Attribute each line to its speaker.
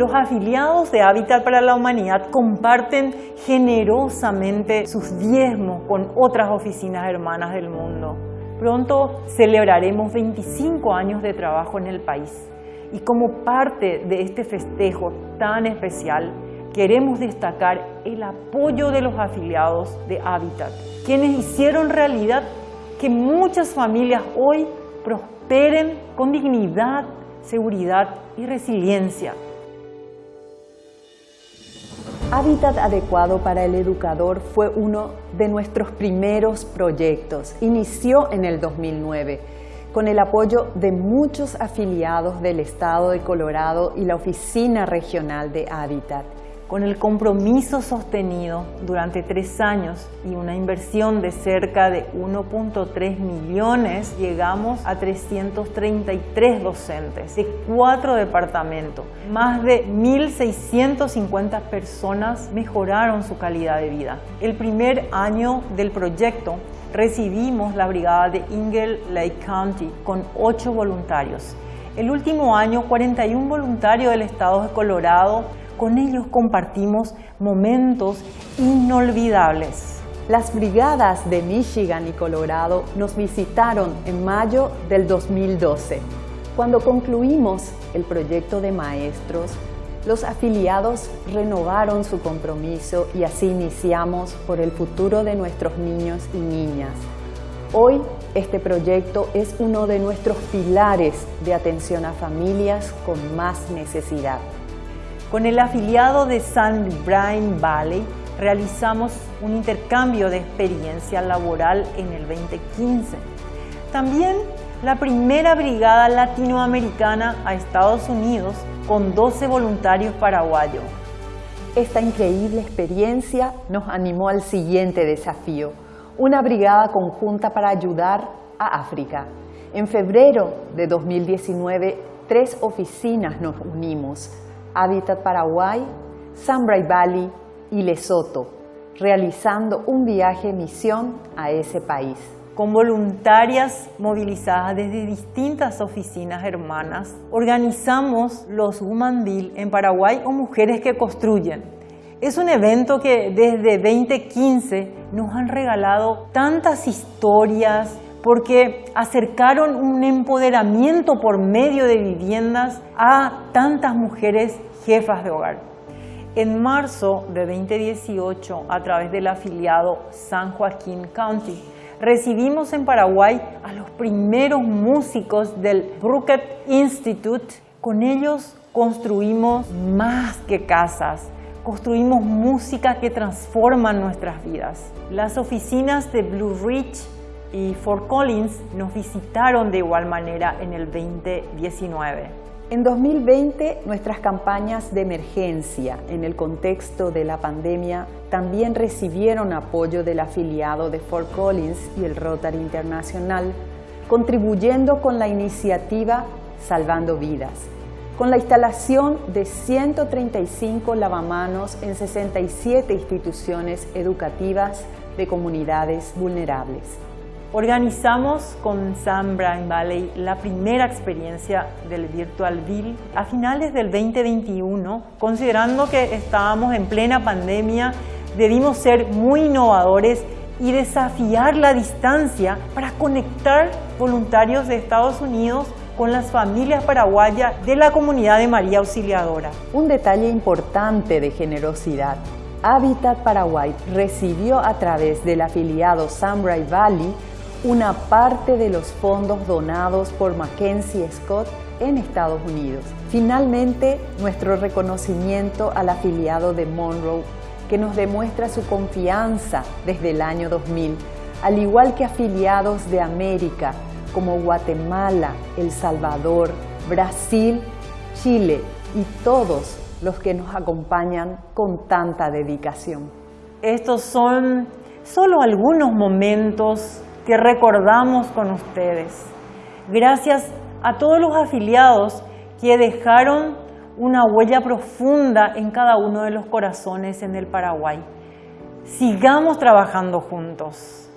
Speaker 1: Los afiliados de Hábitat para la Humanidad comparten generosamente sus diezmos con otras oficinas hermanas del mundo. Pronto celebraremos 25 años de trabajo en el país y como parte de este festejo tan especial, queremos destacar el apoyo de los afiliados de Habitat, quienes hicieron realidad que muchas familias hoy prosperen con dignidad, seguridad y resiliencia.
Speaker 2: Hábitat Adecuado para el Educador fue uno de nuestros primeros proyectos. Inició en el 2009 con el apoyo de muchos afiliados del Estado de Colorado y la Oficina Regional de Hábitat
Speaker 1: con el compromiso sostenido durante tres años y una inversión de cerca de 1.3 millones, llegamos a 333 docentes de cuatro departamentos. Más de 1.650 personas mejoraron su calidad de vida. El primer año del proyecto recibimos la brigada de Ingle Lake County con ocho voluntarios. El último año, 41 voluntarios del estado de Colorado con ellos compartimos momentos inolvidables.
Speaker 2: Las brigadas de Michigan y Colorado nos visitaron en mayo del 2012. Cuando concluimos el proyecto de maestros, los afiliados renovaron su compromiso y así iniciamos por el futuro de nuestros niños y niñas. Hoy este proyecto es uno de nuestros pilares de atención a familias con más necesidad.
Speaker 1: Con el afiliado de San Brian Valley realizamos un intercambio de experiencia laboral en el 2015. También la primera brigada latinoamericana a Estados Unidos con 12 voluntarios paraguayos.
Speaker 2: Esta increíble experiencia nos animó al siguiente desafío, una brigada conjunta para ayudar a África. En febrero de 2019, tres oficinas nos unimos Hábitat Paraguay, Sambray Valley y Lesoto, realizando un viaje misión a ese país.
Speaker 1: Con voluntarias movilizadas desde distintas oficinas hermanas, organizamos los Woman Bill en Paraguay o Mujeres que Construyen. Es un evento que desde 2015 nos han regalado tantas historias, porque acercaron un empoderamiento por medio de viviendas a tantas mujeres jefas de hogar. En marzo de 2018, a través del afiliado San Joaquín County, recibimos en Paraguay a los primeros músicos del Brookett Institute. Con ellos construimos más que casas, construimos música que transforma nuestras vidas. Las oficinas de Blue Ridge y Fort Collins nos visitaron de igual manera en el 2019.
Speaker 2: En 2020, nuestras campañas de emergencia en el contexto de la pandemia también recibieron apoyo del afiliado de Fort Collins y el Rotary Internacional, contribuyendo con la iniciativa Salvando Vidas, con la instalación de 135 lavamanos en 67 instituciones educativas de comunidades vulnerables.
Speaker 1: Organizamos con San Brian Valley la primera experiencia del Virtual Bill a finales del 2021, considerando que estábamos en plena pandemia, debimos ser muy innovadores y desafiar la distancia para conectar voluntarios de Estados Unidos con las familias paraguayas de la comunidad de María Auxiliadora.
Speaker 2: Un detalle importante de generosidad. Habitat Paraguay recibió a través del afiliado Sunbright Valley una parte de los fondos donados por Mackenzie Scott en Estados Unidos. Finalmente, nuestro reconocimiento al afiliado de Monroe, que nos demuestra su confianza desde el año 2000, al igual que afiliados de América como Guatemala, El Salvador, Brasil, Chile y todos los que nos acompañan con tanta dedicación.
Speaker 1: Estos son solo algunos momentos que recordamos con ustedes. Gracias a todos los afiliados que dejaron una huella profunda en cada uno de los corazones en el Paraguay. Sigamos trabajando juntos.